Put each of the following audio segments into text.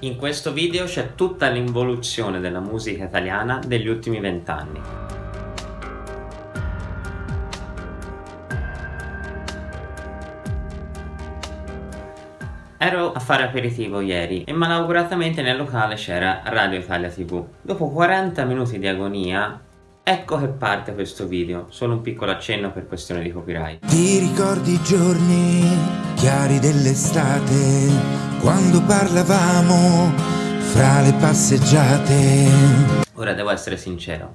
In questo video c'è tutta l'involuzione della musica italiana degli ultimi vent'anni. Ero a fare aperitivo ieri e malauguratamente nel locale c'era Radio Italia TV. Dopo 40 minuti di agonia Ecco che parte questo video, solo un piccolo accenno per questione di copyright. Ti ricordi i giorni chiari dell'estate, quando parlavamo fra le passeggiate? Ora devo essere sincero,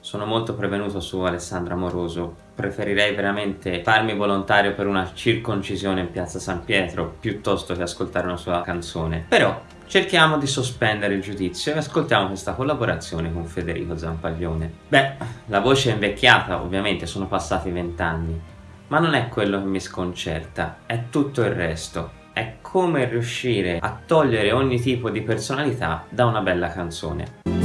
sono molto prevenuto su Alessandro Amoroso, preferirei veramente farmi volontario per una circoncisione in piazza San Pietro piuttosto che ascoltare una sua canzone. Però cerchiamo di sospendere il giudizio e ascoltiamo questa collaborazione con Federico Zampaglione. Beh, la voce è invecchiata, ovviamente sono passati vent'anni, ma non è quello che mi sconcerta, è tutto il resto. È come riuscire a togliere ogni tipo di personalità da una bella canzone.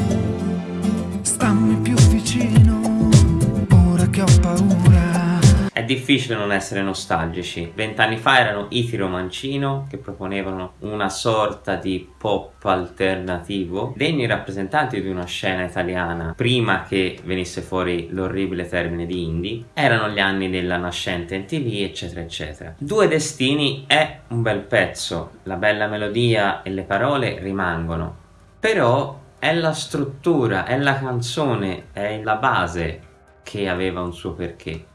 Difficile non essere nostalgici. Vent'anni fa erano i Tiro Mancino che proponevano una sorta di pop alternativo, degni rappresentanti di una scena italiana prima che venisse fuori l'orribile termine di indie. Erano gli anni della nascente NTV eccetera eccetera. Due Destini è un bel pezzo, la bella melodia e le parole rimangono, però è la struttura, è la canzone, è la base che aveva un suo perché.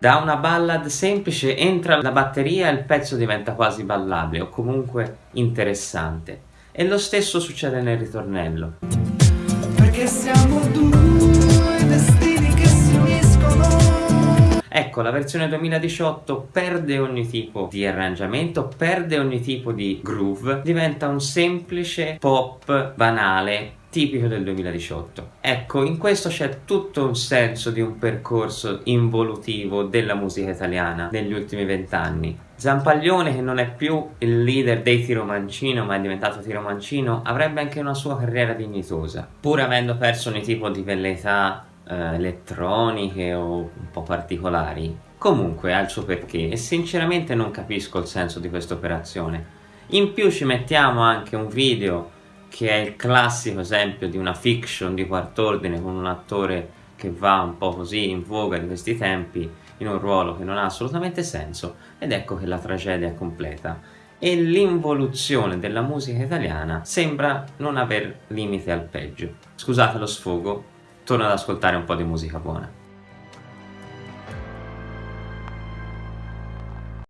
Da una ballad semplice entra la batteria e il pezzo diventa quasi ballabile o comunque interessante. E lo stesso succede nel ritornello. Perché siamo due destini che si uniscono Ecco, la versione 2018 perde ogni tipo di arrangiamento, perde ogni tipo di groove, diventa un semplice pop banale tipico del 2018. Ecco, in questo c'è tutto un senso di un percorso involutivo della musica italiana negli ultimi vent'anni. Zampaglione, che non è più il leader dei Tiro Mancino, ma è diventato Tiro Mancino, avrebbe anche una sua carriera dignitosa, pur avendo perso ogni tipo di velleità eh, elettroniche o un po' particolari. Comunque ha il suo perché e sinceramente non capisco il senso di questa operazione. In più ci mettiamo anche un video che è il classico esempio di una fiction di quart'ordine con un attore che va un po' così in voga di questi tempi in un ruolo che non ha assolutamente senso ed ecco che la tragedia è completa e l'involuzione della musica italiana sembra non aver limite al peggio. Scusate lo sfogo, torno ad ascoltare un po' di musica buona.